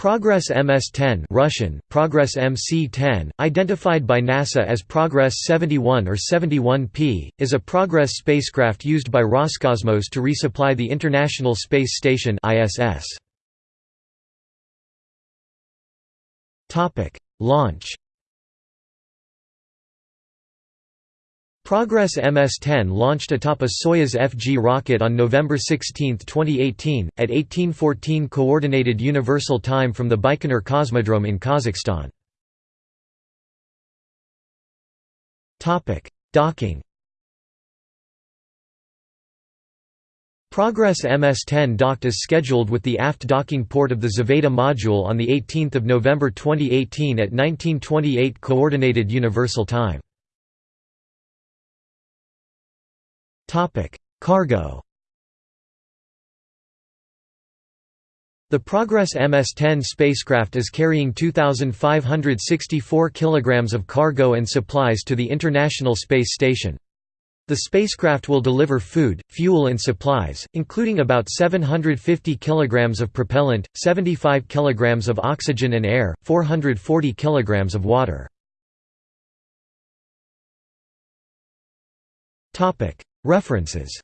Progress MS-10 Russian, Progress MC-10, identified by NASA as Progress 71 or 71P, is a Progress spacecraft used by Roscosmos to resupply the International Space Station ISS. Launch Progress MS-10 launched atop a Soyuz FG rocket on November 16, 2018, at 1814 Coordinated Universal Time from the Baikonur Cosmodrome in Kazakhstan. Docking Progress MS-10 docked as scheduled with the aft docking port of the Zvezda module on 18 November 2018 at 1928 Coordinated Universal Time. Cargo The Progress MS-10 spacecraft is carrying 2,564 kg of cargo and supplies to the International Space Station. The spacecraft will deliver food, fuel and supplies, including about 750 kg of propellant, 75 kg of oxygen and air, 440 kg of water. References